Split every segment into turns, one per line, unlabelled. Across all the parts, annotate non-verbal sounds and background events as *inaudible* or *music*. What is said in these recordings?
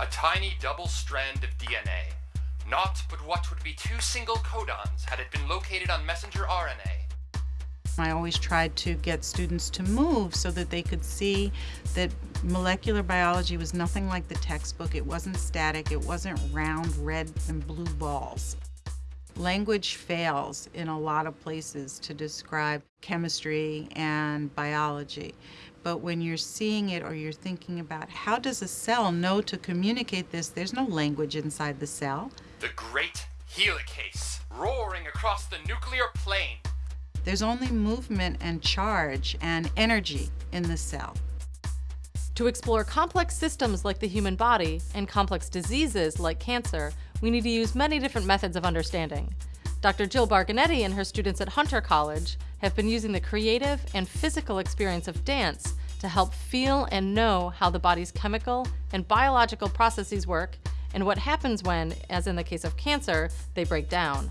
A tiny double strand of DNA. Not but what would be two single codons had it been located on messenger RNA.
I always tried to get students to move so that they could see that molecular biology was nothing like the textbook. It wasn't static, it wasn't round red and blue balls. Language fails in a lot of places to describe chemistry and biology. But when you're seeing it or you're thinking about how does a cell know to communicate this, there's no language inside the cell.
The great helicase, roaring across the nuclear plane.
There's only movement and charge and energy in the cell.
To explore complex systems like the human body and complex diseases like cancer, we need to use many different methods of understanding. Dr. Jill Bargonetti and her students at Hunter College have been using the creative and physical experience of dance to help feel and know how the body's chemical and biological processes work and what happens when, as in the case of cancer, they break down.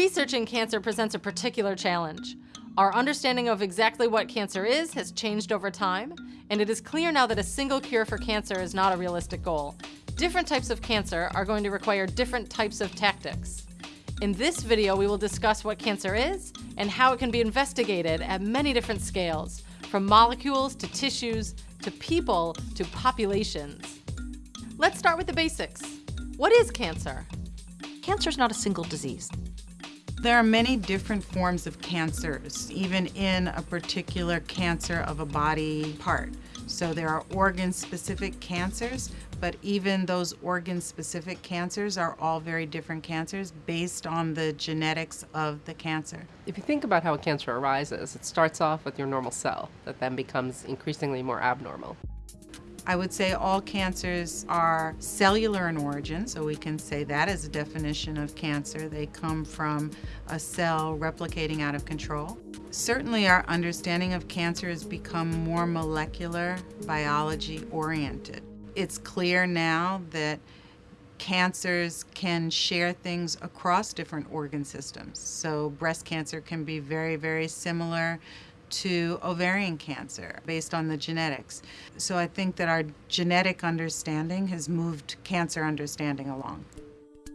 Researching cancer presents a particular challenge. Our understanding of exactly what cancer is has changed over time, and it is clear now that a single cure for cancer is not a realistic goal. Different types of cancer are going to require different types of tactics. In this video, we will discuss what cancer is and how it can be investigated at many different scales, from molecules to tissues to people to populations. Let's start with the basics. What is cancer?
Cancer is not a single disease.
There are many different forms of cancers, even in a particular cancer of a body part. So there are organ-specific cancers, but even those organ-specific cancers are all very different cancers based on the genetics of the cancer.
If you think about how a cancer arises, it starts off with your normal cell that then becomes increasingly more abnormal.
I would say all cancers are cellular in origin, so we can say that as a definition of cancer. They come from a cell replicating out of control. Certainly our understanding of cancer has become more molecular biology oriented. It's clear now that cancers can share things across different organ systems. So breast cancer can be very, very similar to ovarian cancer based on the genetics. So I think that our genetic understanding has moved cancer understanding along.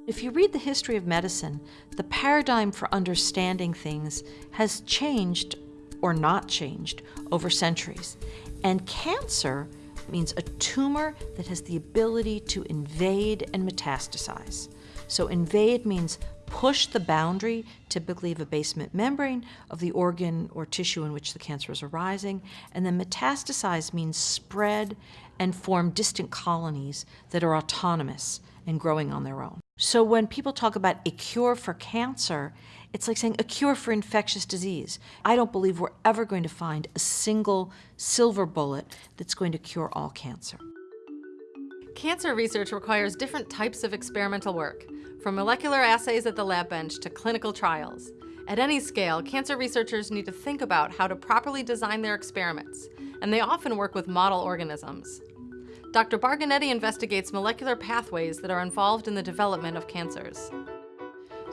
If you read the history of medicine, the paradigm for understanding things has changed or not changed over centuries. And cancer means a tumor that has the ability to invade and metastasize. So invade means push the boundary, typically of a basement membrane, of the organ or tissue in which the cancer is arising. And then metastasize means spread and form distant colonies that are autonomous and growing on their own. So when people talk about a cure for cancer, it's like saying a cure for infectious disease. I don't believe we're ever going to find a single silver bullet that's going to cure all cancer.
Cancer research requires different types of experimental work, from molecular assays at the lab bench to clinical trials. At any scale, cancer researchers need to think about how to properly design their experiments, and they often work with model organisms. Dr. Bargonetti investigates molecular pathways that are involved in the development of cancers.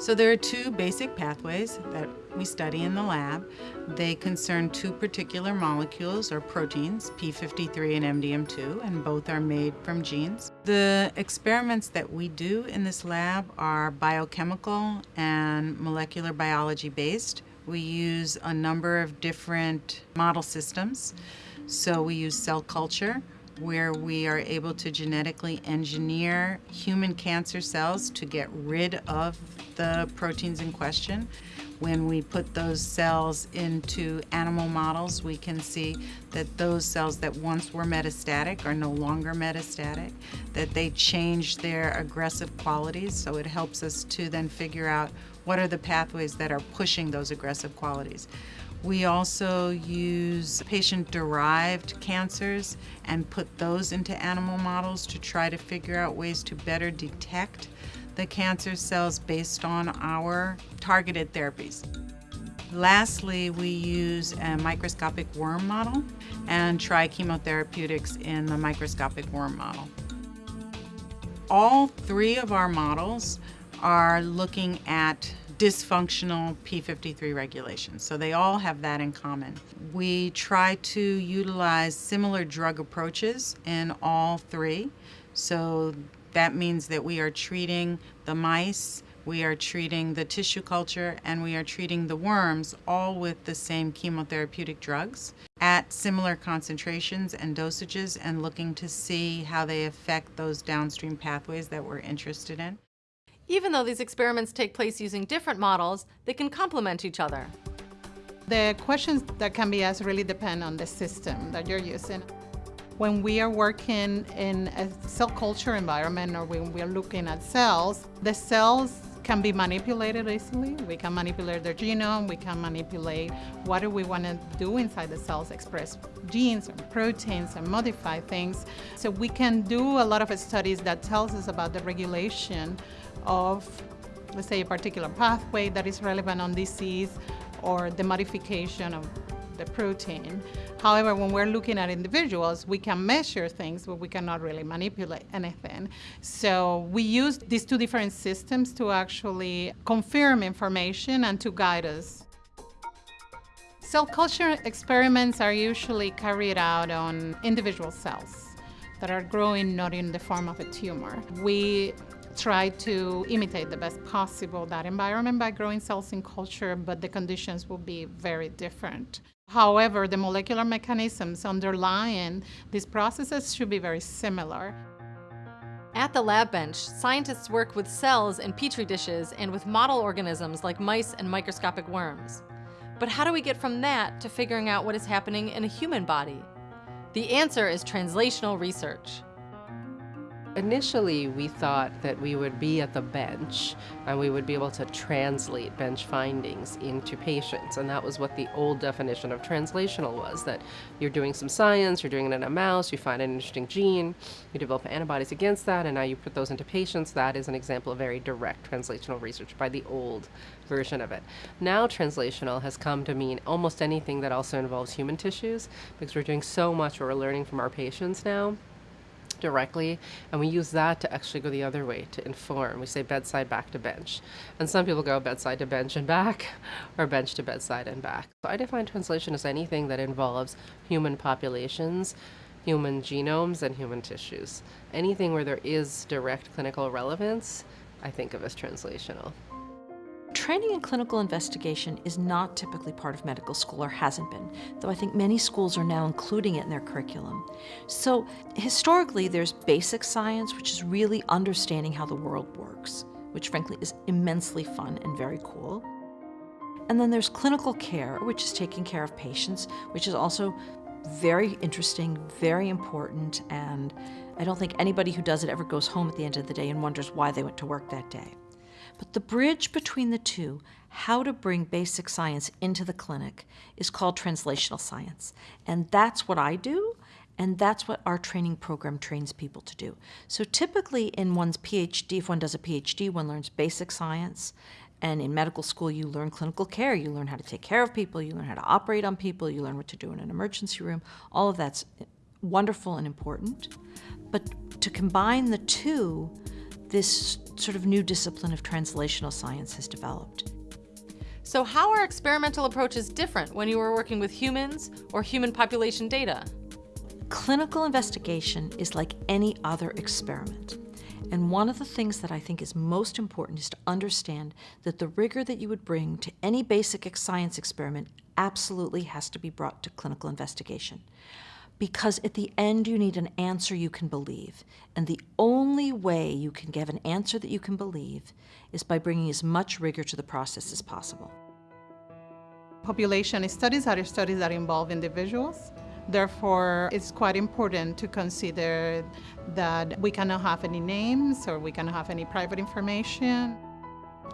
So there are two basic pathways that we study in the lab. They concern two particular molecules or proteins, P53 and MDM2, and both are made from genes. The experiments that we do in this lab are biochemical and molecular biology based. We use a number of different model systems. So we use cell culture, where we are able to genetically engineer human cancer cells to get rid of the proteins in question. When we put those cells into animal models, we can see that those cells that once were metastatic are no longer metastatic, that they change their aggressive qualities, so it helps us to then figure out what are the pathways that are pushing those aggressive qualities. We also use patient-derived cancers and put those into animal models to try to figure out ways to better detect the cancer cells based on our targeted therapies. Lastly, we use a microscopic worm model and try chemotherapeutics in the microscopic worm model. All three of our models are looking at dysfunctional P53 regulation. So they all have that in common. We try to utilize similar drug approaches in all three. So that means that we are treating the mice, we are treating the tissue culture, and we are treating the worms all with the same chemotherapeutic drugs at similar concentrations and dosages and looking to see how they affect those downstream pathways that we're interested in.
Even though these experiments take place using different models, they can complement each other.
The questions that can be asked really depend on the system that you're using. When we are working in a cell culture environment or when we are looking at cells, the cells can be manipulated easily. We can manipulate their genome, we can manipulate what do we want to do inside the cells, express genes or proteins and modify things. So we can do a lot of studies that tells us about the regulation of, let's say, a particular pathway that is relevant on disease or the modification of the protein. However, when we're looking at individuals, we can measure things, but we cannot really manipulate anything. So we use these two different systems to actually confirm information and to guide us. Cell culture experiments are usually carried out on individual cells that are growing not in the form of a tumor. We try to imitate the best possible that environment by growing cells in culture, but the conditions will be very different. However, the molecular mechanisms underlying these processes should be very similar.
At the lab bench, scientists work with cells in petri dishes and with model organisms like mice and microscopic worms. But how do we get from that to figuring out what is happening in a human body? The answer is translational research.
Initially, we thought that we would be at the bench and we would be able to translate bench findings into patients. And that was what the old definition of translational was that you're doing some science, you're doing it in a mouse, you find an interesting gene, you develop antibodies against that, and now you put those into patients. That is an example of very direct translational research by the old version of it. Now, translational has come to mean almost anything that also involves human tissues because we're doing so much we're learning from our patients now directly, and we use that to actually go the other way to inform. We say bedside back to bench. And some people go bedside to bench and back, *laughs* or bench to bedside and back. So I define translation as anything that involves human populations, human genomes, and human tissues. Anything where there is direct clinical relevance, I think of as translational.
Training in clinical investigation is not typically part of medical school or hasn't been, though I think many schools are now including it in their curriculum. So historically, there's basic science, which is really understanding how the world works, which frankly is immensely fun and very cool. And then there's clinical care, which is taking care of patients, which is also very interesting, very important, and I don't think anybody who does it ever goes home at the end of the day and wonders why they went to work that day. But the bridge between the two, how to bring basic science into the clinic, is called translational science. And that's what I do, and that's what our training program trains people to do. So typically in one's PhD, if one does a PhD, one learns basic science. And in medical school, you learn clinical care. You learn how to take care of people. You learn how to operate on people. You learn what to do in an emergency room. All of that's wonderful and important. But to combine the two, this sort of new discipline of translational science has developed.
So how are experimental approaches different when you are working with humans or human population data?
Clinical investigation is like any other experiment. And one of the things that I think is most important is to understand that the rigor that you would bring to any basic science experiment absolutely has to be brought to clinical investigation because at the end you need an answer you can believe. And the only way you can give an answer that you can believe is by bringing as much rigor to the process as possible.
Population studies are studies that involve individuals. Therefore, it's quite important to consider that we cannot have any names or we cannot have any private information.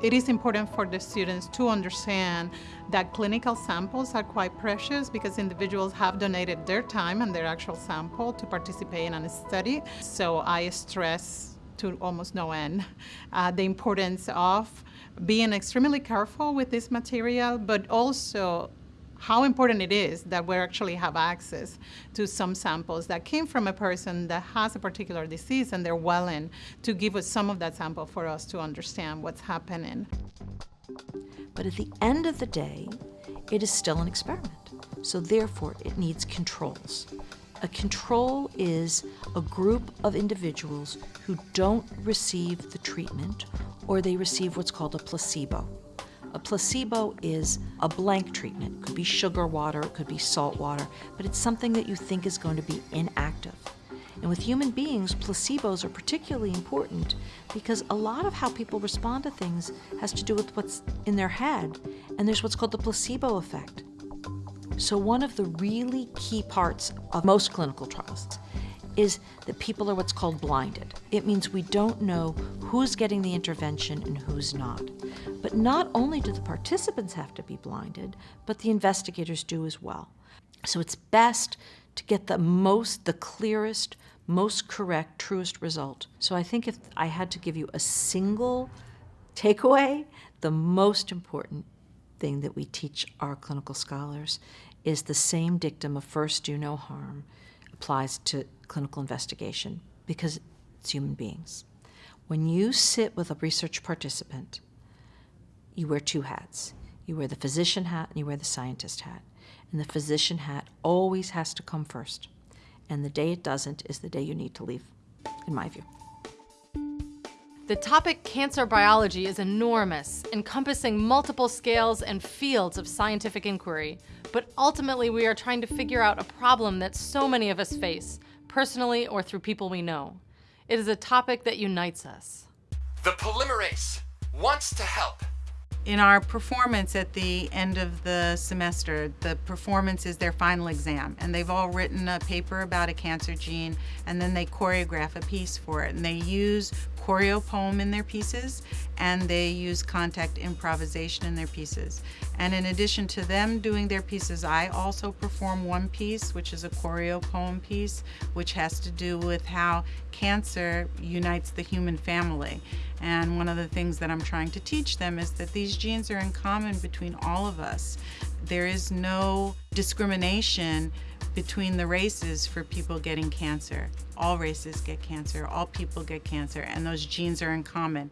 It is important for the students to understand that clinical samples are quite precious because individuals have donated their time and their actual sample to participate in a study. So I stress to almost no end uh, the importance of being extremely careful with this material, but also how important it is that we actually have access to some samples that came from a person that has a particular disease and they're willing to give us some of that sample for us to understand what's happening.
But at the end of the day, it is still an experiment. So therefore, it needs controls. A control is a group of individuals who don't receive the treatment or they receive what's called a placebo. A placebo is a blank treatment. It could be sugar water, it could be salt water, but it's something that you think is going to be inactive. And with human beings, placebos are particularly important because a lot of how people respond to things has to do with what's in their head, and there's what's called the placebo effect. So, one of the really key parts of most clinical trials is that people are what's called blinded. It means we don't know who's getting the intervention and who's not. But not only do the participants have to be blinded, but the investigators do as well. So it's best to get the most, the clearest, most correct, truest result. So I think if I had to give you a single takeaway, the most important thing that we teach our clinical scholars is the same dictum of first do no harm applies to clinical investigation because it's human beings. When you sit with a research participant, you wear two hats. You wear the physician hat and you wear the scientist hat. And the physician hat always has to come first. And the day it doesn't is the day you need to leave, in my view.
The topic cancer biology is enormous, encompassing multiple scales and fields of scientific inquiry. But ultimately, we are trying to figure out a problem that so many of us face, personally or through people we know. It is a topic that unites us.
The polymerase wants to help.
In our performance at the end of the semester, the performance is their final exam, and they've all written a paper about a cancer gene, and then they choreograph a piece for it. And they use choreo poem in their pieces, and they use contact improvisation in their pieces. And in addition to them doing their pieces, I also perform one piece, which is a choreo poem piece, which has to do with how cancer unites the human family. And one of the things that I'm trying to teach them is that these genes are in common between all of us. There is no discrimination between the races for people getting cancer. All races get cancer, all people get cancer, and those genes are in common.